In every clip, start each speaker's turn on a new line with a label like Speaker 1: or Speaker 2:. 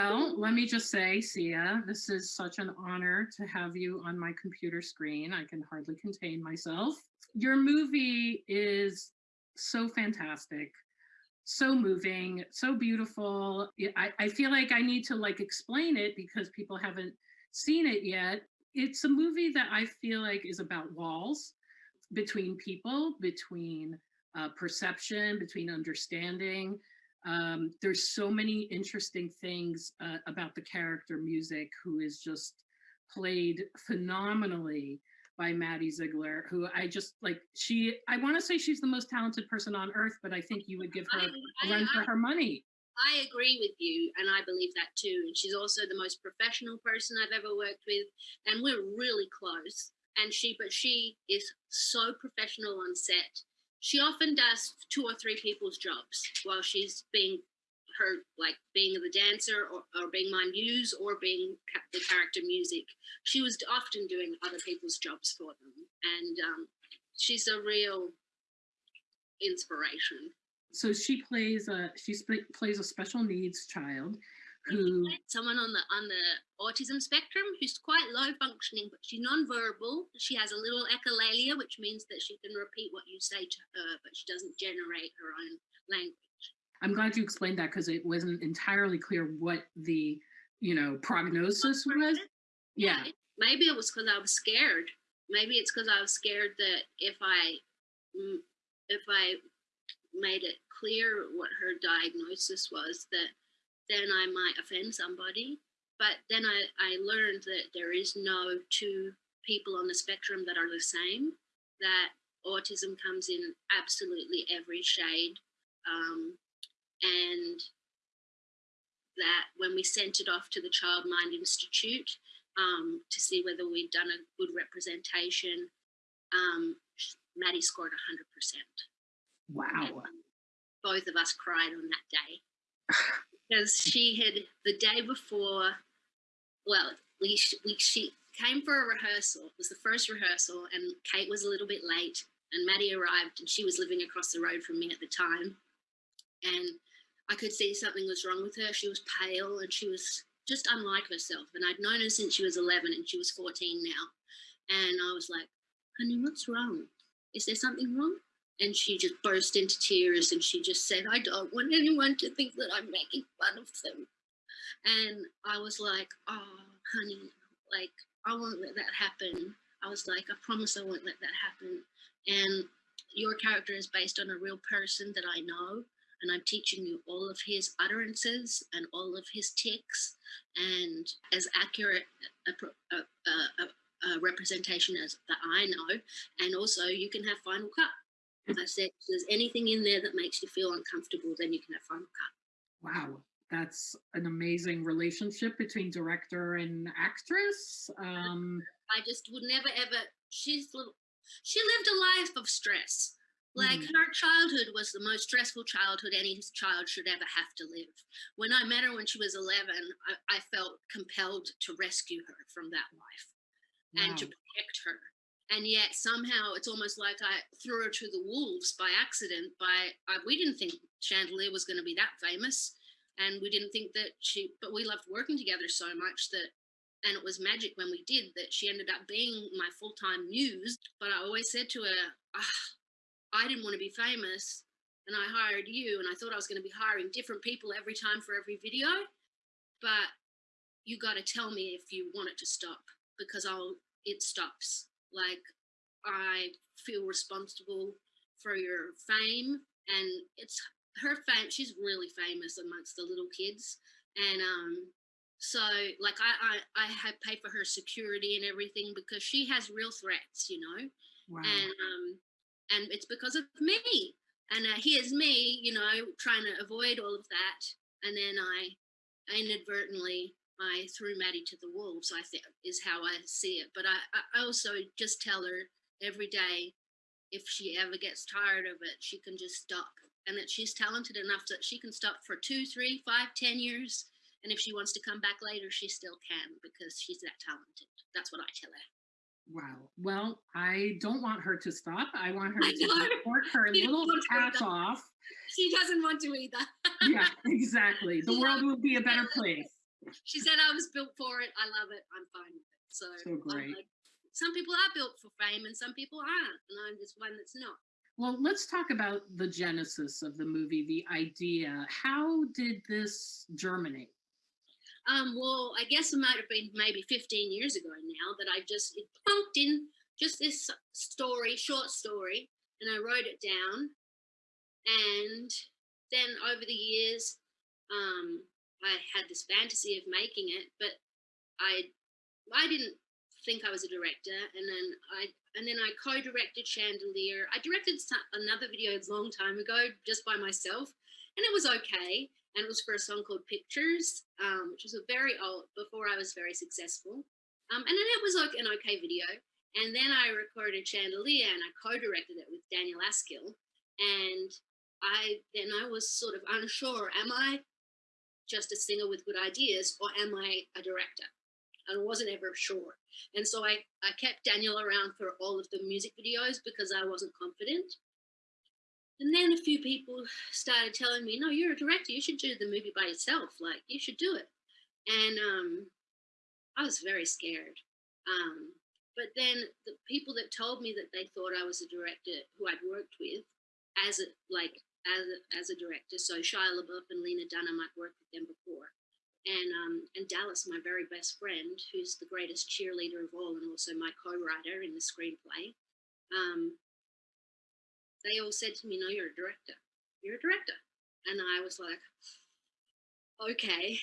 Speaker 1: Well, let me just say, Sia, this is such an honor to have you on my computer screen. I can hardly contain myself. Your movie is so fantastic, so moving, so beautiful. I, I feel like I need to like explain it because people haven't seen it yet. It's a movie that I feel like is about walls between people, between uh, perception, between understanding. Um, there's so many interesting things uh, about the character music who is just played phenomenally by Maddie Ziegler, who I just like, she, I want to say she's the most talented person on earth, but I think you would give her
Speaker 2: I,
Speaker 1: a run
Speaker 2: I,
Speaker 1: for her money.
Speaker 2: I agree with you, and I believe that too. And she's also the most professional person I've ever worked with, and we're really close. And she, but she is so professional on set she often does two or three people's jobs while she's being her like being the dancer or, or being my muse or being the character music. She was often doing other people's jobs for them. And um, she's a real inspiration.
Speaker 1: So she plays a she plays a special needs child who
Speaker 2: someone on the on the autism spectrum who's quite low functioning but she's non-verbal. She has a little echolalia which means that she can repeat what you say to her but she doesn't generate her own language.
Speaker 1: I'm glad you explained that because it wasn't entirely clear what the you know prognosis was.
Speaker 2: yeah, yeah. Maybe it was because i was scared. Maybe it's because i was scared that if i mm, if i made it clear what her diagnosis was that then I might offend somebody. But then I, I learned that there is no two people on the spectrum that are the same, that autism comes in absolutely every shade. Um, and that when we sent it off to the Child Mind Institute um, to see whether we'd done a good representation, um, Maddie scored 100%.
Speaker 1: Wow.
Speaker 2: And both of us cried on that day. because she had the day before, well, we, we she came for a rehearsal. It was the first rehearsal, and Kate was a little bit late, and Maddie arrived, and she was living across the road from me at the time, and I could see something was wrong with her. She was pale, and she was just unlike herself. And I'd known her since she was 11, and she was 14 now. And I was like, honey, what's wrong? Is there something wrong? And she just burst into tears and she just said, I don't want anyone to think that I'm making fun of them. And I was like, oh, honey, like, I won't let that happen. I was like, I promise I won't let that happen. And your character is based on a real person that I know. And I'm teaching you all of his utterances and all of his tics and as accurate a, a, a, a representation as that I know. And also you can have final cut I said, if there's anything in there that makes you feel uncomfortable, then you can have Final Cut.
Speaker 1: Wow, that's an amazing relationship between director and actress. Um,
Speaker 2: I just would never ever. She's little. She lived a life of stress. Like mm. her childhood was the most stressful childhood any child should ever have to live. When I met her when she was 11, I, I felt compelled to rescue her from that life wow. and to protect her and yet somehow it's almost like I threw her to the wolves by accident. By I, we didn't think Chandelier was going to be that famous, and we didn't think that she. But we loved working together so much that, and it was magic when we did that. She ended up being my full time muse. But I always said to her, ah, I didn't want to be famous, and I hired you, and I thought I was going to be hiring different people every time for every video, but you got to tell me if you want it to stop because I'll it stops like I feel responsible for your fame and it's her fame she's really famous amongst the little kids. And um so like I I, I have pay for her security and everything because she has real threats you know? Wow. and um and it's because of me. And uh, here's me you know trying to avoid all of that. And then I inadvertently I threw Maddie to the wolves, I think is how I see it. But I, I also just tell her every day if she ever gets tired of it, she can just stop. And that she's talented enough that she can stop for two, three, five, ten years. And if she wants to come back later, she still can because she's that talented. That's what I tell her.
Speaker 1: Wow. Well, I don't want her to stop. I want her to work her little ass off.
Speaker 2: She doesn't want to either.
Speaker 1: yeah, exactly. The world will be a better place
Speaker 2: she said I was built for it. I love it. I'm fine with it. So,
Speaker 1: So great.
Speaker 2: like, some people are built for fame and some people aren't. And I'm just one that's not.
Speaker 1: Well, let's talk about the genesis of the movie, the idea. How did this germinate?
Speaker 2: Um, well, I guess it might have been maybe 15 years ago now that I just it plunked in just this story, short story, and I wrote it down. And then over the years, um, I had this fantasy of making it, but I I didn't think I was a director, and then I and then I co-directed Chandelier. I directed another video a long time ago just by myself, and it was okay. And it was for a song called Pictures, um, which was a very old before I was very successful. Um, and then it was like an okay video. And then I recorded Chandelier and I co-directed it with Daniel Askill. And I then I was sort of unsure, am I just a singer with good ideas or am I a director? And I wasn't ever sure. And so I, I kept Daniel around for all of the music videos because I wasn't confident. And then a few people started telling me, no, you're a director. You should do the movie by yourself. Like, you should do it. And um, I was very scared. Um, but then the people that told me that they thought I was a director who I'd worked with as a, like, as a, as a director. So Shia LaBeouf and Lena Dunham, I'd worked with them before. And, um, and Dallas, my very best friend, who's the greatest cheerleader of all and also my co-writer in the screenplay, um, they all said to me, no, you're a director. You're a director. And I was like, okay.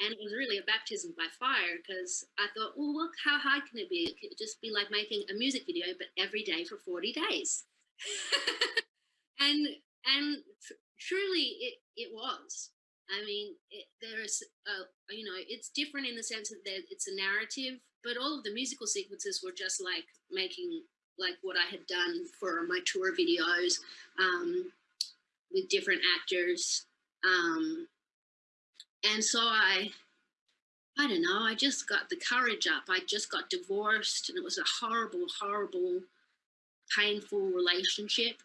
Speaker 2: And it was really a baptism by fire because I thought, well, look, how hard can it be? It could just be like making a music video, but every day for 40 days. and and truly it, it was. I mean, it, there's, a, you know, it's different in the sense that it's a narrative, but all of the musical sequences were just like making like what I had done for my tour videos um, with different actors. Um, and so I, I don't know, I just got the courage up. I just got divorced and it was a horrible, horrible, painful relationship.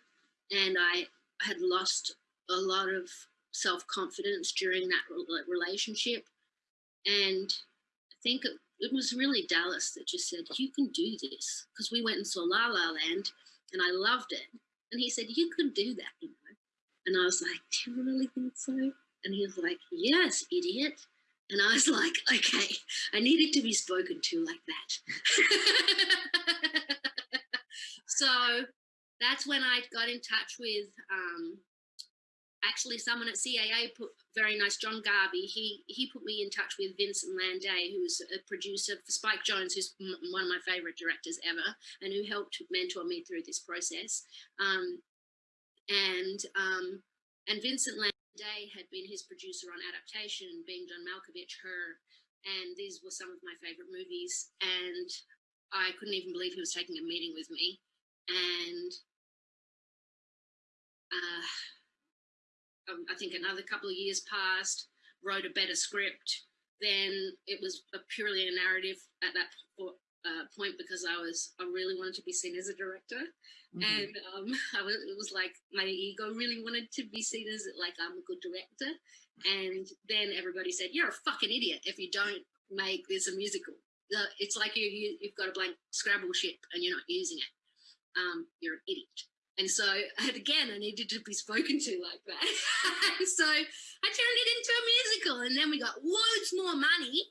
Speaker 2: And I had lost a lot of self-confidence during that relationship. And I think it was really Dallas that just said, You can do this. Because we went and saw La La Land and I loved it. And he said, You could do that, you know. And I was like, Do you really think so? And he was like, Yes, idiot. And I was like, Okay, I needed to be spoken to like that. so that's when I got in touch with um, actually someone at CAA put very nice, John Garvey. he, he put me in touch with Vincent Landay, who's a producer for Spike Jonze, who's one of my favorite directors ever, and who helped mentor me through this process. Um, and, um, and Vincent Landay had been his producer on Adaptation, being John Malkovich, Her, and these were some of my favorite movies. And I couldn't even believe he was taking a meeting with me. And uh, um, I think another couple of years passed, wrote a better script. Then it was a purely a narrative at that uh, point because I was I really wanted to be seen as a director, mm -hmm. and um, I was it was like my ego really wanted to be seen as like I'm a good director, and then everybody said you're a fucking idiot if you don't make this a musical. It's like you, you you've got a blank Scrabble ship and you're not using it. Um, you're an idiot. And so, and again, I needed to be spoken to like that. so I turned it into a musical and then we got loads more money.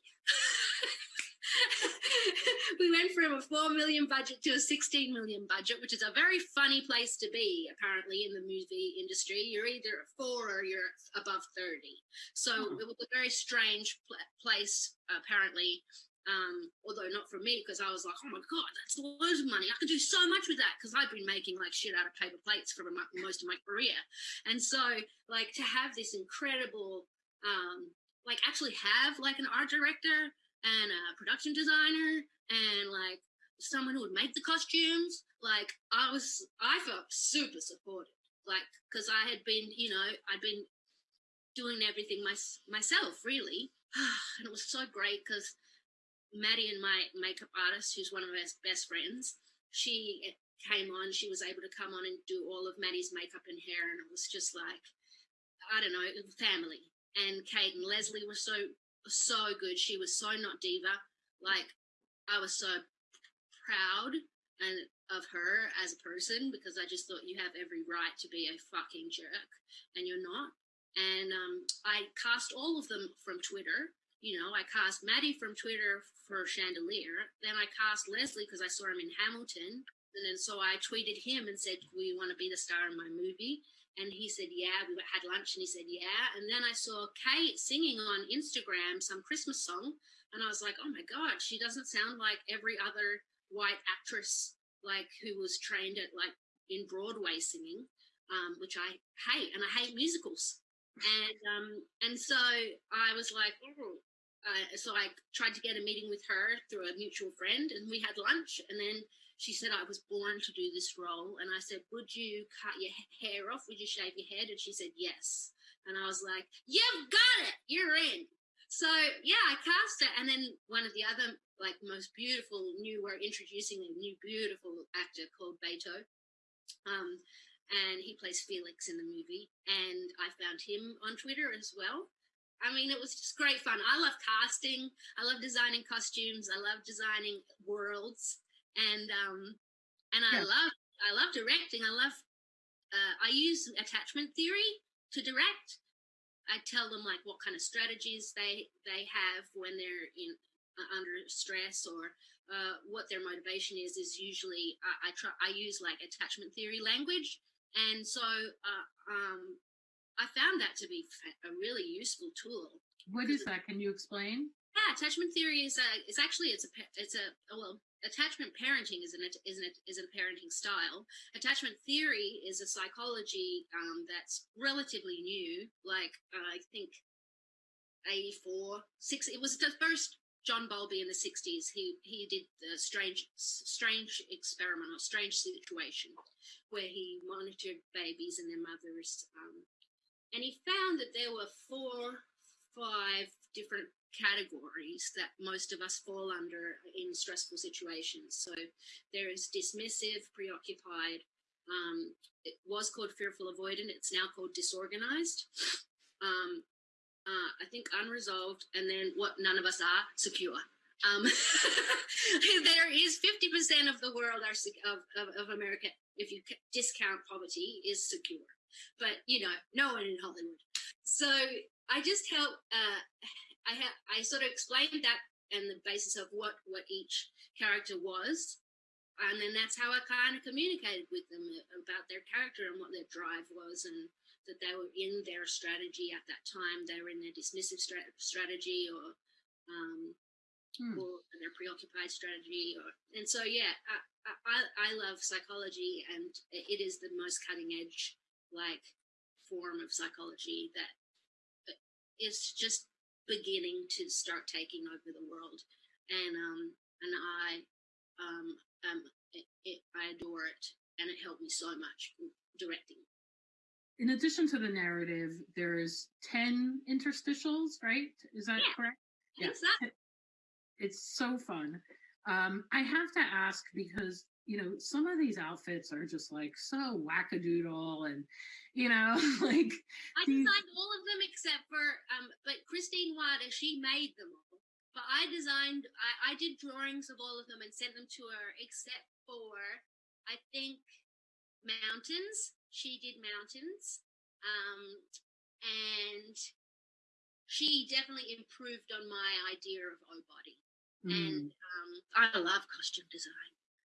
Speaker 2: we went from a 4 million budget to a 16 million budget, which is a very funny place to be, apparently, in the movie industry. You're either at four or you're above 30. So hmm. it was a very strange pl place, apparently, um, although not for me, because I was like, oh my God, that's loads of money. I could do so much with that because I've been making like shit out of paper plates for most of my career. And so like to have this incredible, um, like actually have like an art director and a production designer and like someone who would make the costumes, like I was, I felt super supported. Like, cause I had been, you know, I'd been doing everything my, myself really. and it was so great because Maddie and my makeup artist, who's one of my best friends, she came on, she was able to come on and do all of Maddie's makeup and hair. And it was just like, I don't know, family. And Kate and Leslie were so so good. She was so not diva. Like I was so proud and of her as a person because I just thought you have every right to be a fucking jerk and you're not. And um, I cast all of them from Twitter. You know, I cast Maddie from Twitter for Chandelier. Then I cast Leslie because I saw him in Hamilton. And then so I tweeted him and said, "We want to be the star in my movie?" And he said, "Yeah." We had lunch, and he said, "Yeah." And then I saw Kate singing on Instagram some Christmas song, and I was like, "Oh my god, she doesn't sound like every other white actress like who was trained at like in Broadway singing, um, which I hate, and I hate musicals." And um, and so I was like, oh. Uh, so I tried to get a meeting with her through a mutual friend, and we had lunch. And then she said I was born to do this role, and I said, "Would you cut your hair off? Would you shave your head?" And she said, "Yes." And I was like, "You've got it. You're in." So yeah, I cast it, and then one of the other like most beautiful new we're introducing a new beautiful actor called Beto. Um, and he plays Felix in the movie. And I found him on Twitter as well. I mean, it was just great fun. I love casting. I love designing costumes. I love designing worlds, and um, and I yeah. love I love directing. I love uh, I use attachment theory to direct. I tell them like what kind of strategies they they have when they're in uh, under stress or uh, what their motivation is. Is usually I, I try I use like attachment theory language and so uh, um, I found that to be a really useful tool.
Speaker 1: What is that? Can you explain?
Speaker 2: Yeah, attachment theory is a, it's actually it's a it's a well attachment parenting is an is an is a parenting style. Attachment theory is a psychology um, that's relatively new. Like uh, I think eighty four six. It was the first John Bowlby in the 60s, he, he did the strange, strange experiment or strange situation where he monitored babies and their mothers. Um, and he found that there were four, five different categories that most of us fall under in stressful situations. So there is dismissive, preoccupied. Um, it was called fearful avoidant. It's now called disorganized. Um, uh, I think unresolved, and then what none of us are secure. Um, there is 50% of the world are of, of, of America, if you discount poverty, is secure. But, you know, no one in Hollywood. So I just help, uh, I, have I sort of explained that and the basis of what, what each character was. And then that's how I kind of communicated with them about their character and what their drive was and that they were in their strategy at that time. They were in their dismissive stra- strategy or um, hmm. or their preoccupied strategy. Or and so yeah, I, I I love psychology, and it is the most cutting edge like form of psychology that uh, just beginning to start taking over the world, and um and I um um it, it, I adore it, and it helped me so much directing
Speaker 1: in addition to the narrative, there's 10 interstitials, right? Is that
Speaker 2: yeah.
Speaker 1: correct?
Speaker 2: Yeah. Exactly.
Speaker 1: It's so fun. Um, I have to ask because, you know, some of these outfits are just like so wackadoodle and, you know, like.
Speaker 2: I designed all of them except for, um, but Christine Wada, she made them all. But I designed, I, I did drawings of all of them and sent them to her except for, I think, mountains she did mountains, um, and she definitely improved on my idea of O body. Mm. And um, I love costume design.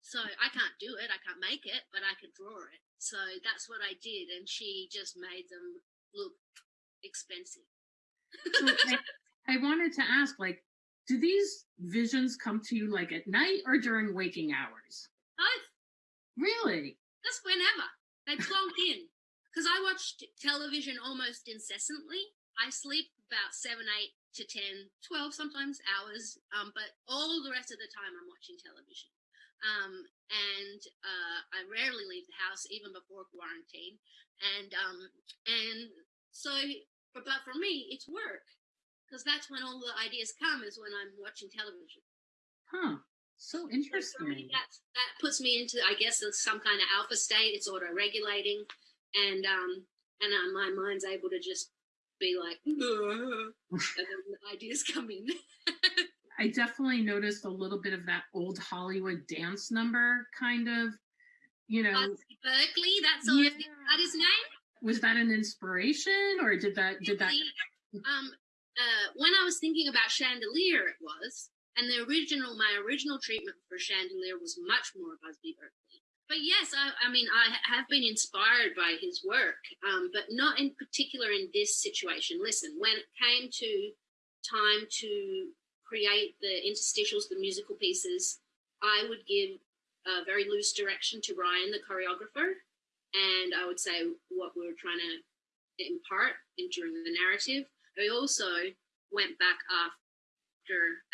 Speaker 2: So I can't do it, I can't make it, but I can draw it. So that's what I did, and she just made them look expensive.
Speaker 1: so I, I wanted to ask, like, do these visions come to you like at night or during waking hours?
Speaker 2: Both.
Speaker 1: Really?
Speaker 2: Just whenever. They plonk in. Because I watch television almost incessantly. I sleep about seven, eight to 10, 12 sometimes hours, um, but all the rest of the time I'm watching television. Um, and uh, I rarely leave the house, even before quarantine. And um, and so, but, but for me, it's work because that's when all the ideas come is when I'm watching television.
Speaker 1: Huh. So interesting.
Speaker 2: that, that puts me into, I guess, some kind of alpha state. It's auto regulating, and um, and uh, my mind's able to just be like, and then the ideas come in.
Speaker 1: I definitely noticed a little bit of that old Hollywood dance number kind of, you know.
Speaker 2: Berkeley, that's all.
Speaker 1: Yeah.
Speaker 2: That his name.
Speaker 1: Was that an inspiration or did that did that
Speaker 2: Um, uh, when I was thinking about Chandelier, it was, and the original, my original treatment for Chandelier was much more Busby Berkeley. But yes, I, I mean, I have been inspired by his work, um, but not in particular in this situation. Listen, when it came to time to create the interstitials, the musical pieces, I would give a very loose direction to Ryan, the choreographer, and I would say what we were trying to impart in, during the narrative. I also went back after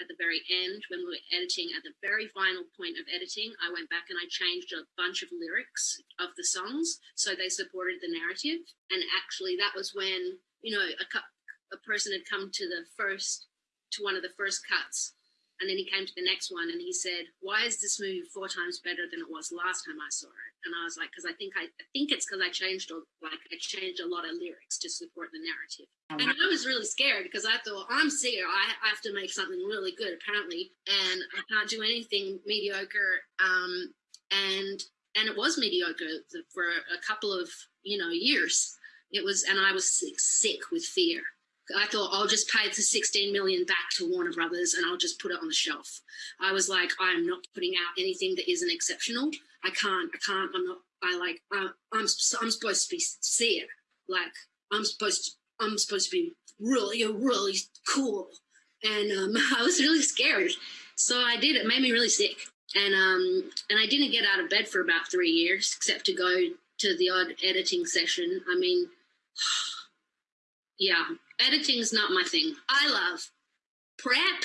Speaker 2: at the very end when we were editing at the very final point of editing i went back and i changed a bunch of lyrics of the songs so they supported the narrative and actually that was when you know a, a person had come to the first to one of the first cuts and then he came to the next one and he said why is this movie four times better than it was last time i saw it and i was like because i think i, I think it's because i changed a, like i changed a lot of lyrics to support the narrative and I was really scared because I thought I'm Sia. I have to make something really good apparently, and I can't do anything mediocre. Um, and and it was mediocre for a couple of you know years. It was, and I was sick, sick with fear. I thought I'll just pay the 16 million back to Warner Brothers and I'll just put it on the shelf. I was like, I'm not putting out anything that isn't exceptional. I can't. I can't. I'm not. I like. Uh, I'm. I'm supposed to be Sia. Like I'm supposed to. I'm supposed to be really, really cool. And um, I was really scared. So I did. It made me really sick. And um, and I didn't get out of bed for about three years, except to go to the odd editing session. I mean, yeah, editing's not my thing. I love prep,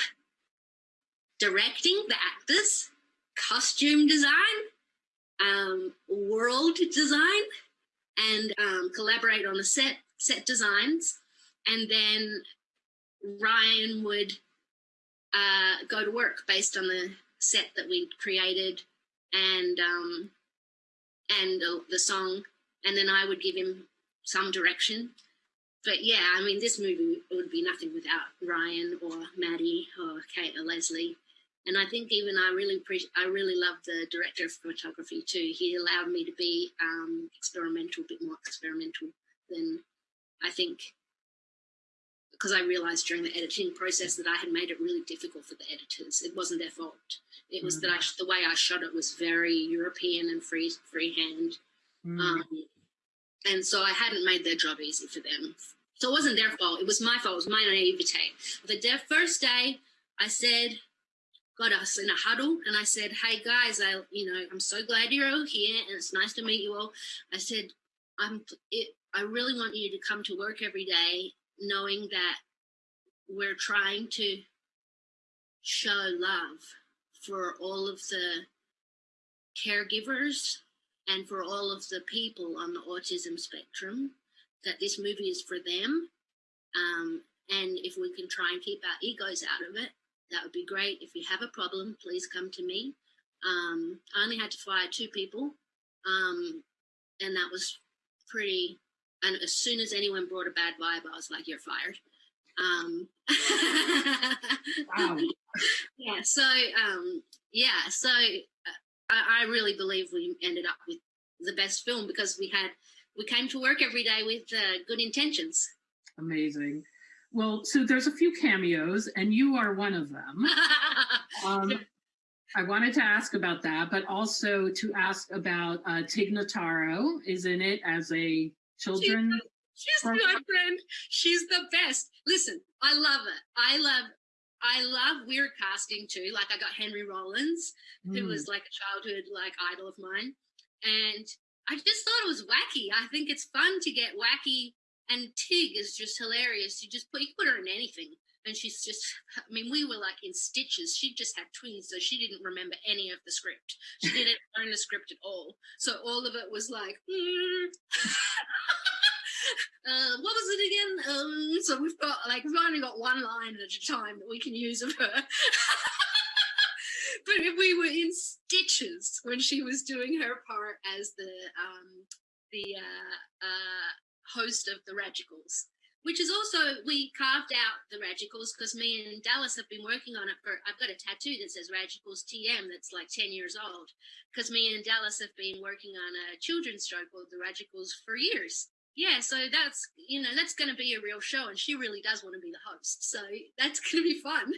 Speaker 2: directing the actors, costume design, um, world design, and um, collaborate on the set set designs, and then Ryan would uh, go to work based on the set that we created and um, and the song, and then I would give him some direction. But yeah, I mean, this movie would be nothing without Ryan or Maddie or Kate or Leslie. And I think even I really appreciate, I really love the director of photography too. He allowed me to be um, experimental, a bit more experimental than I think because I realized during the editing process that I had made it really difficult for the editors. It wasn't their fault. It was that I, the way I shot it was very European and free freehand,
Speaker 1: Mm.
Speaker 2: um, and so I hadn't made their job easy for them. So it wasn't their fault. It was my fault. It was my naivete. The de- first day, I said, got us in a huddle, and I said, "Hey guys, I you know I'm so glad you're all here, and it's nice to meet you all." I said, "I'm it, I really want you to come to work every day knowing that we're trying to show love for all of the caregivers and for all of the people on the autism spectrum, that this movie is for them. Um, and if we can try and keep our egos out of it, that would be great. If you have a problem, please come to me. Um, I only had to fire two people, um, and that was pretty and as soon as anyone brought a bad vibe, I was like, "You're fired." Um,
Speaker 1: Wow.
Speaker 2: yeah. So um, yeah. So uh, I, I really believe we ended up with the best film because we had we came to work every day with uh, good intentions.
Speaker 1: Amazing. Well, so there's a few cameos, and you are one of them. Um, I wanted to ask about that, but also to ask about uh, Tig Notaro is in it as a children.
Speaker 2: She's
Speaker 1: Right.
Speaker 2: my friend. She's the best. Listen, I love it. I love. I love weird casting too. Like I got Henry Rollins, who
Speaker 1: Hmm.
Speaker 2: was like a childhood like idol of mine, and I just thought it was wacky. I think it's fun to get wacky, and Tig is just hilarious. You just put you put her in anything, and she's just. I mean, we were like in stitches. She just had twins, so she didn't remember any of the script. She didn't learn the script at all. So all of it was like. "Hmm." Uh, what was it again? Um, so we've got like we've only got one line at a time that we can use of her. but if we were in stitches when she was doing her part as the um, the uh, uh, host of the Radicals. which is also we carved out the Radicals because me and Dallas have been working on it for. I've got a tattoo that says Radicals TM that's like ten years old because me and Dallas have been working on a children's show called The Radicals for years. Yeah, so that's you know that's going to be a real show, and she really does want to be the host, so that's going to be fun.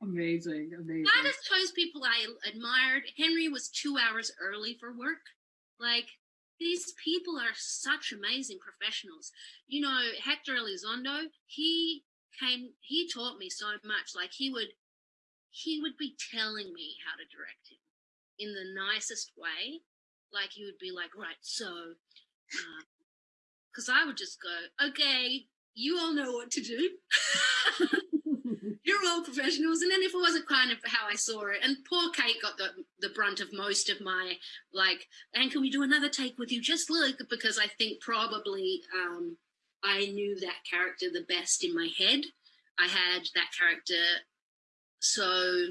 Speaker 1: Amazing, amazing.
Speaker 2: I just chose people I admired. Henry was two hours early for work. Like these people are such amazing professionals. You know, Hector Elizondo, he came, he taught me so much. Like he would, he would be telling me how to direct him in the nicest way. Like he would be like, right, so, because uh, I would just go, okay, you all know what to do. professionals. And then if it wasn't kind of how I saw it, and poor Kate got the the brunt of most of my like, and can we do another take with you? Just look, because I think probably um, I knew that character the best in my head. I had that character so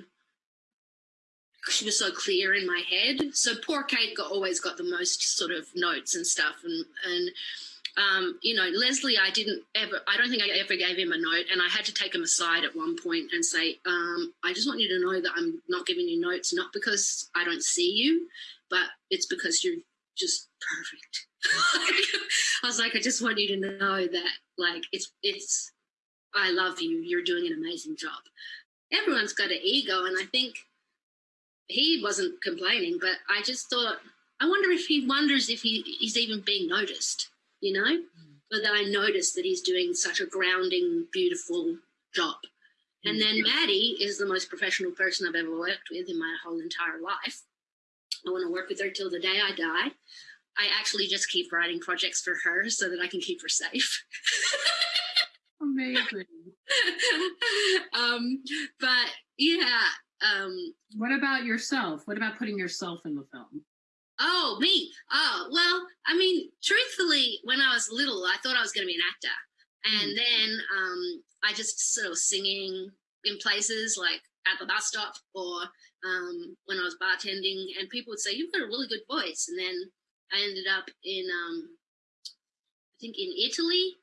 Speaker 2: she was so clear in my head. So poor Kate got always got the most sort of notes and stuff and and um, you know, Leslie, I didn't ever, I don't think I ever gave him a note. And I had to take him aside at one point and say, um, I just want you to know that I'm not giving you notes, not because I don't see you, but it's because you're just perfect. I was like, I just want you to know that, like, it's, it's, I love you. You're doing an amazing job. Everyone's got an ego. And I think he wasn't complaining, but I just thought, I wonder if he wonders if he, he's even being noticed you know? Mm. But then I noticed that he's doing such a grounding, beautiful job. And then Maddie is the most professional person I've ever worked with in my whole entire life. I want to work with her till the day I die. I actually just keep writing projects for her so that I can keep her safe.
Speaker 1: Amazing.
Speaker 2: um, but yeah. Um,
Speaker 1: what about yourself? What about putting yourself in the film?
Speaker 2: Oh, me. Oh, well, I mean, truthfully, when I was little, I thought I was going to be an actor. And mm. then um, I just sort of singing in places like at the bus stop or um, when I was bartending, and people would say, You've got a really good voice. And then I ended up in, um, I think, in Italy.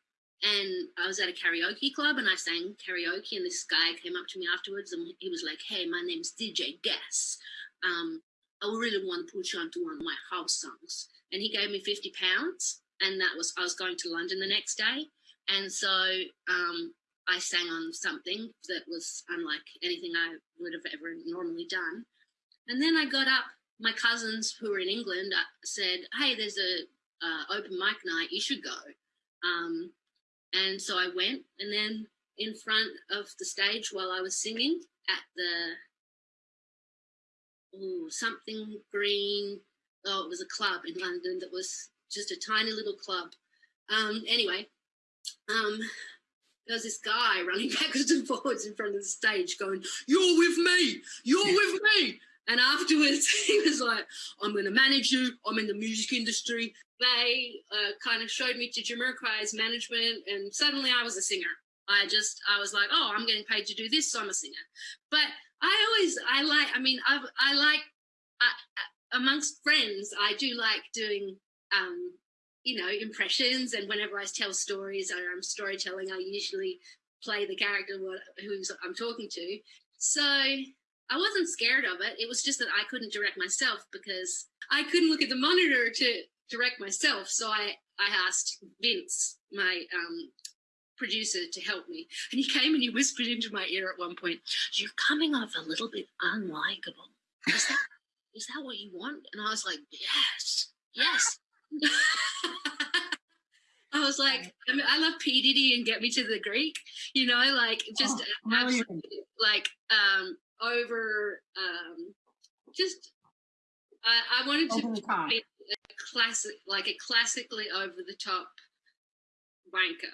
Speaker 2: And I was at a karaoke club and I sang karaoke. And this guy came up to me afterwards and he was like, Hey, my name's DJ Guess. Um, I really want to put you onto one of my house songs. And he gave me 50 pounds. And that was, I was going to London the next day. And so um, I sang on something that was unlike anything I would have ever normally done. And then I got up, my cousins who were in England uh, said, Hey, there's a uh, open mic night, you should go. Um, and so I went, and then in front of the stage while I was singing at the ooh, something green. Oh, it was a club in London that was just a tiny little club. Um, anyway, um, there was this guy running backwards and forwards in front of the stage going, You're with me, you're with me. And afterwards, he was like, I'm going to manage you. I'm in the music industry. They uh, kind of showed me to Jamiroquai's management, and suddenly I was a singer. I just, I was like, oh, I'm getting paid to do this, so I'm a singer. But I always, I like, I mean, I, I like, I, amongst friends, I do like doing, um, you know, impressions. And whenever I tell stories or I'm storytelling, I usually play the character who's I'm talking to. So I wasn't scared of it. It was just that I couldn't direct myself because I couldn't look at the monitor to direct myself. So I, I asked Vince, my um, producer to help me. And he came and he whispered into my ear at one point, You're coming off a little bit unlikable. Is that, is that what you want? And I was like, Yes, yes. I was like, I, mean, I love P. Diddy and Get Me to the Greek, you know, like just oh, absolutely, like um, over, um, just, I, I wanted to be a classic, like a classically over the top wanker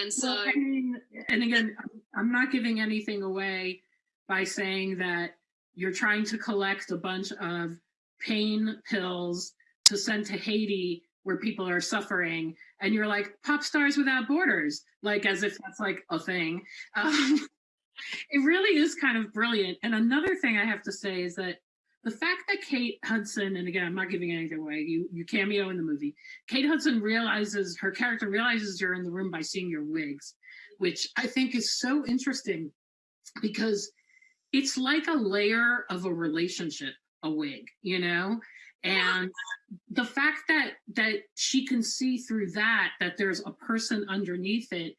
Speaker 2: and so, well, I
Speaker 1: mean, and again, I'm not giving anything away by saying that you're trying to collect a bunch of pain pills to send to Haiti where people are suffering. And you're like, pop stars without borders, like as if that's like a thing. Um, it really is kind of brilliant. And another thing I have to say is that the fact that Kate Hudson, and again, I'm not giving anything away, you you cameo in the movie. Kate Hudson realizes her character realizes you're in the room by seeing your wigs, which I think is so interesting because it's like a layer of a relationship, a wig, you know? And the fact that that she can see through that, that there's a person underneath it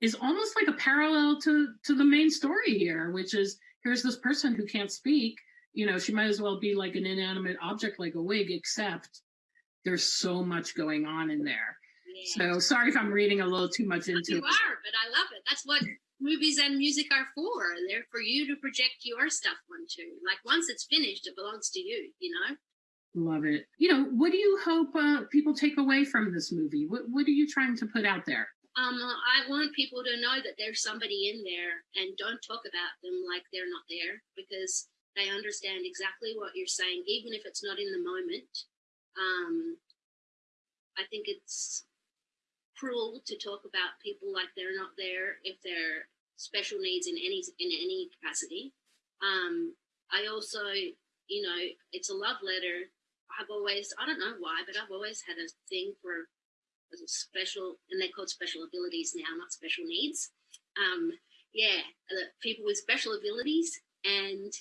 Speaker 1: is almost like a parallel to to the main story here, which is here's this person who can't speak. You know, she might as well be like an inanimate object like a wig, except there's so much going on in there.
Speaker 2: Yeah.
Speaker 1: So sorry if I'm reading a little too much into
Speaker 2: you
Speaker 1: it.
Speaker 2: are, but I love it. That's what movies and music are for. They're for you to project your stuff onto. Like once it's finished, it belongs to you, you know?
Speaker 1: Love it. You know, what do you hope uh, people take away from this movie? What What are you trying to put out there?
Speaker 2: Um, I want people to know that there's somebody in there and don't talk about them like they're not there because they understand exactly what you're saying, even if it's not in the moment. Um, I think it's cruel to talk about people like they're not there if they're special needs in any in any capacity. Um, I also, you know, it's a love letter. I've always, I don't know why, but I've always had a thing for special, and they're called special abilities now, not special needs. Um, yeah, people with special abilities, and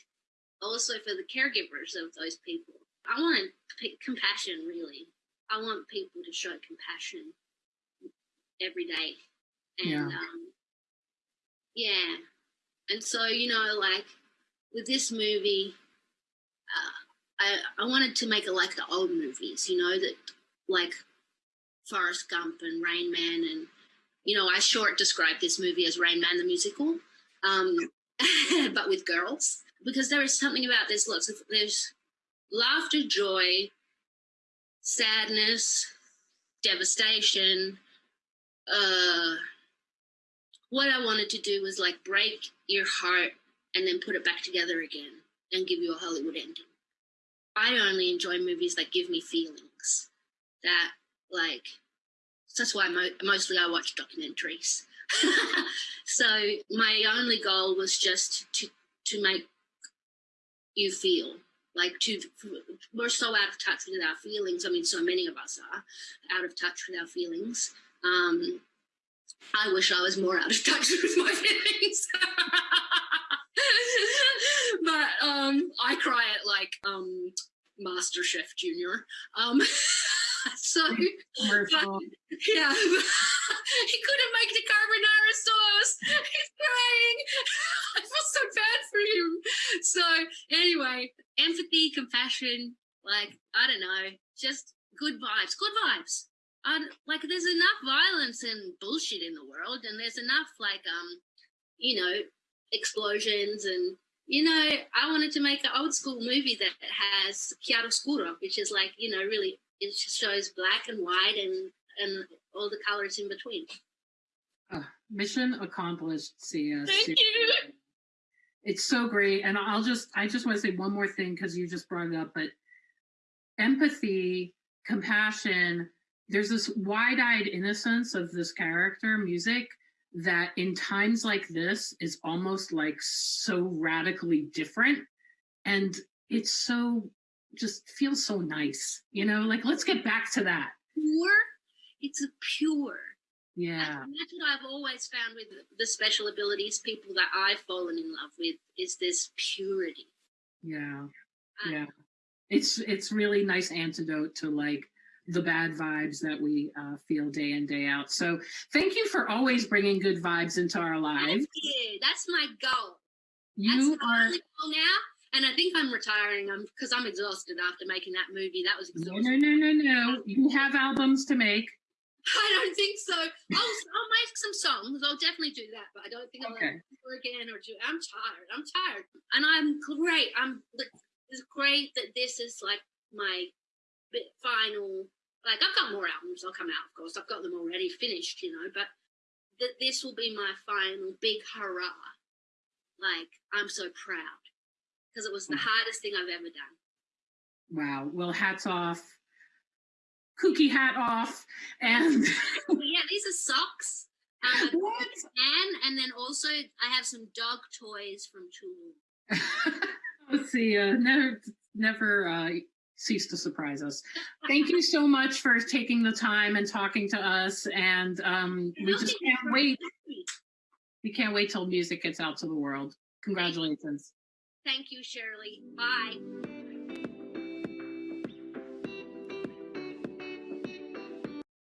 Speaker 2: also for the caregivers of those people. I want compassion, really. I want people to show compassion every day. And
Speaker 1: Yeah.
Speaker 2: um yeah. And so, you know, like with this movie, uh, I I wanted to make it like the old movies, you know, that like Forrest Gump and Rain Man and you know, I short describe this movie as Rain Man the musical. Um but with girls. Because there is something about this lots of there's laughter, joy, sadness, devastation, uh what I wanted to do was like break your heart and then put it back together again and give you a Hollywood ending. I only enjoy movies that give me feelings. That like that's why mo- mostly I watch documentaries. so my only goal was just to to make you feel like to we're so out of touch with our feelings. I mean, so many of us are out of touch with our feelings. Um, I wish I was more out of touch with my feelings. but um, I cry at like um, Master Chef Junior. Um, so
Speaker 1: Commercial.
Speaker 2: yeah, he couldn't make the carbonara sauce. He's crying. I feel so bad for him. So anyway, empathy, compassion, like I don't know, just good vibes. Good vibes. Um, like there's enough violence and bullshit in the world, and there's enough like um, you know, explosions and you know, I wanted to make an old school movie that has chiaroscuro, which is like you know really it shows black and white and and all the colors in between.
Speaker 1: Uh, mission accomplished, Sia.
Speaker 2: Thank you.
Speaker 1: It's so great. And I'll just, I just want to say one more thing because you just brought it up, but empathy, compassion, there's this wide eyed innocence of this character, music, that in times like this is almost like so radically different. And it's so, just feels so nice, you know? Like, let's get back to that.
Speaker 2: Pure. It's a pure.
Speaker 1: Yeah.
Speaker 2: And that's what I've always found with the special abilities people that I've fallen in love with is this purity.
Speaker 1: Yeah.
Speaker 2: Uh,
Speaker 1: Yeah. It's it's really nice antidote to like the bad vibes that we uh, feel day in day out. So thank you for always bringing good vibes into our lives.
Speaker 2: Thank. That's my goal.
Speaker 1: You
Speaker 2: That's
Speaker 1: are
Speaker 2: goal now. And I think I'm retiring. I'm because I'm exhausted after making that movie. That was
Speaker 1: no
Speaker 2: exhausting.
Speaker 1: no no no no. You have albums to make.
Speaker 2: I don't think so. Oh, I'll, I'll make some songs. I'll definitely do that, but I don't think I'll
Speaker 1: Okay.
Speaker 2: ever again or do. I'm tired. I'm tired, and I'm great. I'm. It's great that this is like my bit final. Like I've got more albums. I'll come out, of course. I've got them already finished, you know. But that this will be my final big hurrah. Like I'm so proud because it was the hardest thing I've ever done.
Speaker 1: Wow. Well, hats off. Kooky hat off. And
Speaker 2: yeah, these are socks. Um,
Speaker 1: what?
Speaker 2: and and then also I have some dog toys from Tulum.
Speaker 1: Let's see. Uh, never never uh, cease to surprise us. Thank you so much for taking the time and talking to us. And um, we just can't wait. We can't wait till music gets out to the world. Congratulations.
Speaker 2: Thank you, Shirley. Bye.